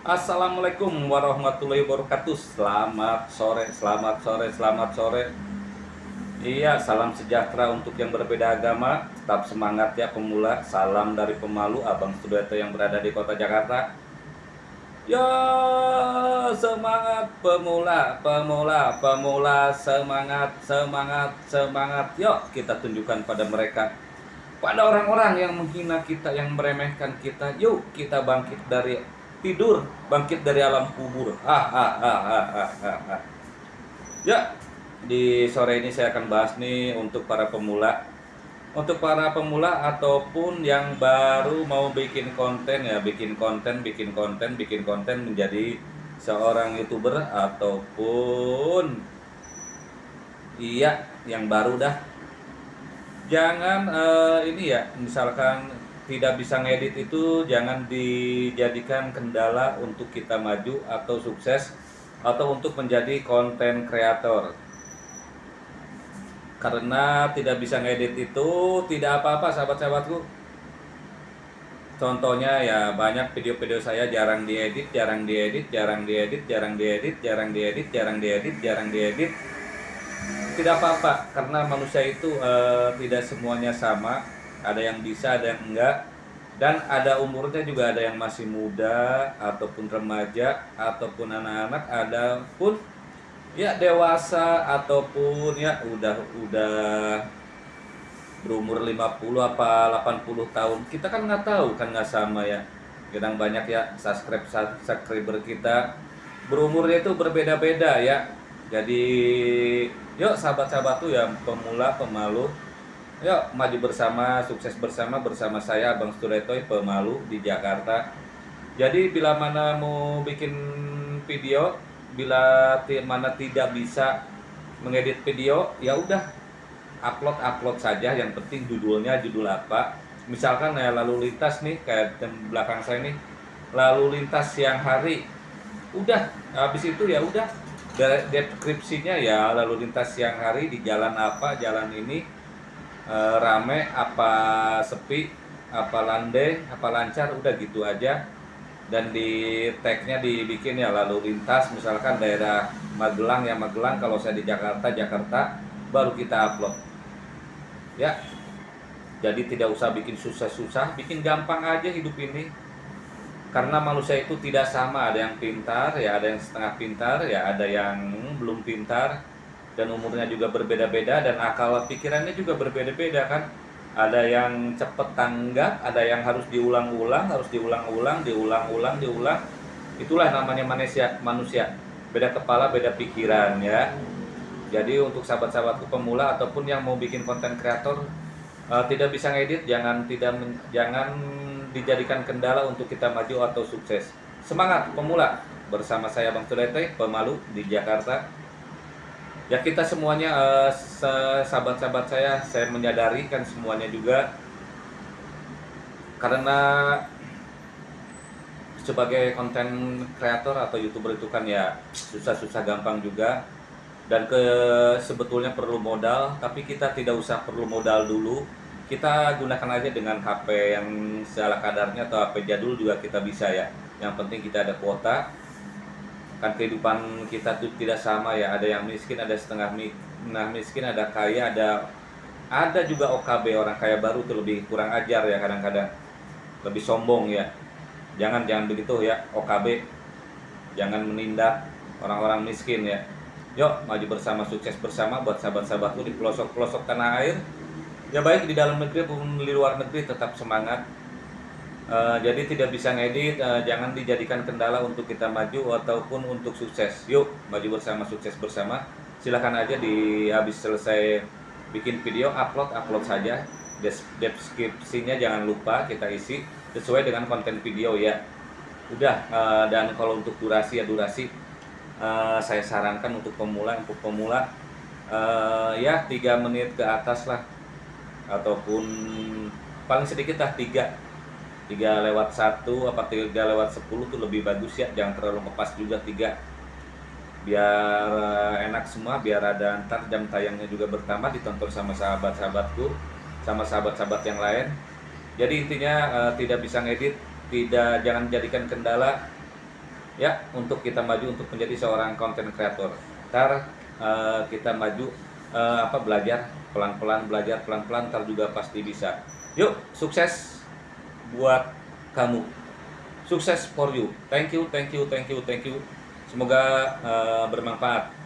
Assalamualaikum warahmatullahi wabarakatuh. Selamat sore, selamat sore, selamat sore. Iya, salam sejahtera untuk yang berbeda agama. Tetap semangat ya pemula. Salam dari pemalu Abang Studeto yang berada di kota Jakarta. Ya semangat pemula, pemula, pemula. Semangat, semangat, semangat. Yuk kita tunjukkan pada mereka. Pada orang-orang yang menghina kita, yang meremehkan kita, yuk kita bangkit dari tidur bangkit dari alam kubur. Ah, ah, ah, ah, ah, ah. ya di sore ini saya akan bahas nih untuk para pemula. Untuk para pemula ataupun yang baru mau bikin konten ya bikin konten bikin konten bikin konten menjadi seorang youtuber ataupun iya yang baru dah. Jangan uh, ini ya misalkan tidak bisa ngedit itu jangan dijadikan kendala untuk kita maju atau sukses atau untuk menjadi konten kreator karena tidak bisa ngedit itu tidak apa-apa sahabat-sahabatku. Contohnya ya banyak video-video saya jarang diedit jarang diedit jarang diedit jarang diedit jarang diedit jarang diedit jarang diedit. Tidak apa-apa karena manusia itu uh, tidak semuanya sama ada yang bisa ada yang enggak. Dan ada umurnya juga ada yang masih muda ataupun remaja ataupun anak-anak ada pun ya dewasa ataupun ya udah udah berumur 50 apa 80 tahun. Kita kan nggak tahu kan nggak sama ya. Kadang banyak ya subscribe subscriber kita berumurnya itu berbeda-beda ya. Jadi yuk sahabat-sahabat tuh yang pemula pemalu Yuk maju bersama, sukses bersama bersama saya Abang Sturetoy Pemalu di Jakarta. Jadi bila mana mau bikin video, bila mana tidak bisa mengedit video, ya udah upload upload saja. Yang penting judulnya judul apa. Misalkan ya lalu lintas nih kayak di belakang saya nih, lalu lintas siang hari. Udah habis itu ya udah deskripsinya ya lalu lintas siang hari di jalan apa, jalan ini e, rame apa sepi apa landai apa lancar udah gitu aja. Dan di tagnya dibikin ya lalu lintas. Misalkan daerah Magelang ya Magelang. Kalau saya di Jakarta Jakarta baru kita upload. Ya. Jadi tidak usah bikin susah-susah bikin gampang aja hidup ini. Karena manusia itu tidak sama. Ada yang pintar ya ada yang setengah pintar ya ada yang belum pintar dan umurnya juga berbeda-beda dan akal pikirannya juga berbeda-beda kan? Ada yang cepet tanggap ada yang harus diulang-ulang harus diulang-ulang diulang-ulang diulang. Itulah namanya manusia manusia. Beda kepala beda pikiran ya. Jadi untuk sahabat-sahabatku pemula ataupun yang mau bikin konten kreator uh, tidak bisa ngedit jangan tidak jangan dijadikan kendala untuk kita maju atau sukses. Semangat pemula! Bersama saya Bang Tudete pemalu di Jakarta ya kita semuanya uh, sahabat-sahabat saya saya menyadari kan semuanya juga. Karena sebagai konten kreator atau youtuber itu kan ya susah-susah gampang juga. Dan ke sebetulnya perlu modal tapi kita tidak usah perlu modal dulu. Kita gunakan aja dengan HP yang segala kadarnya atau HP jadul juga kita bisa ya. Yang penting kita ada kuota kan kehidupan kita tuh tidak sama ya. Ada yang miskin ada setengah nah miskin ada kaya ada ada juga OKB orang kaya baru tuh lebih kurang ajar ya kadang-kadang. Lebih sombong ya. Jangan jangan begitu ya OKB jangan menindak orang-orang miskin ya. Yuk maju bersama sukses bersama buat sahabat-sahabatku di pelosok-pelosok tanah air. Ya baik di dalam negeri maupun di luar negeri tetap semangat Eh, jadi tidak bisa ngedit, uh, jangan dijadikan kendala untuk kita maju ataupun untuk sukses. Yuk, maju bersama, sukses bersama. Silahkan aja di habis selesai bikin video, upload, upload saja. Deskripsinya jangan lupa kita isi sesuai dengan konten video ya. Udah, uh, dan kalau untuk durasi ya durasi, uh, saya sarankan untuk pemula, untuk pemula uh, ya tiga menit ke atas lah, ataupun paling sedikit lah tiga 3 lewat 1 apa 3 lewat 10 tuh lebih bagus ya jangan terlalu ngepas juga 3 biar eh, enak semua biar ada ntar jam tayangnya juga bertambah ditonton sama sahabat-sahabatku sama sahabat-sahabat yang lain jadi intinya uh, tidak bisa ngedit tidak jangan jadikan kendala ya untuk kita maju untuk menjadi seorang content creator. Ntar uh, kita maju uh, apa belajar pelan-pelan belajar pelan-pelan ntar juga pasti bisa. Yuk, sukses buat kamu. Sukses for you. Thank you, thank you, thank you, thank you. Semoga uh, bermanfaat.